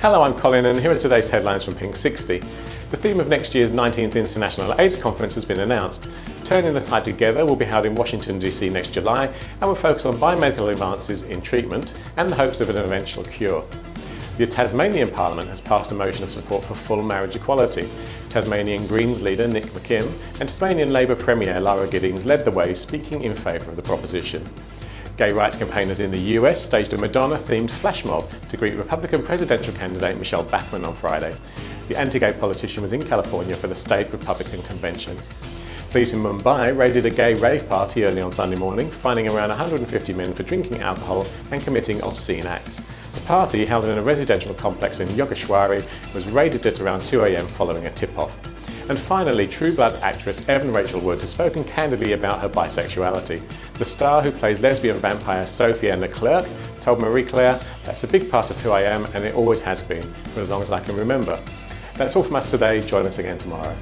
Hello, I'm Colin and here are today's headlines from Pink 60. The theme of next year's 19th International AIDS Conference has been announced. Turning the Tide Together will be held in Washington DC next July and will focus on biomedical advances in treatment and the hopes of an eventual cure. The Tasmanian Parliament has passed a motion of support for full marriage equality. Tasmanian Greens leader Nick McKim and Tasmanian Labor Premier Lara Giddings led the way speaking in favour of the proposition. Gay rights campaigners in the US staged a Madonna-themed flash mob to greet Republican presidential candidate Michele Bachmann on Friday. The anti-gay politician was in California for the state Republican convention. Police in Mumbai raided a gay rave party early on Sunday morning, finding around 150 men for drinking alcohol and committing obscene acts. The party, held in a residential complex in Yogeshwari, was raided at around 2am following a tip-off. And finally, True Blood actress Evan Rachel Wood has spoken candidly about her bisexuality. The star who plays lesbian vampire Sophie Leclerq told Marie Claire, that's a big part of who I am and it always has been, for as long as I can remember. That's all from us today. Join us again tomorrow.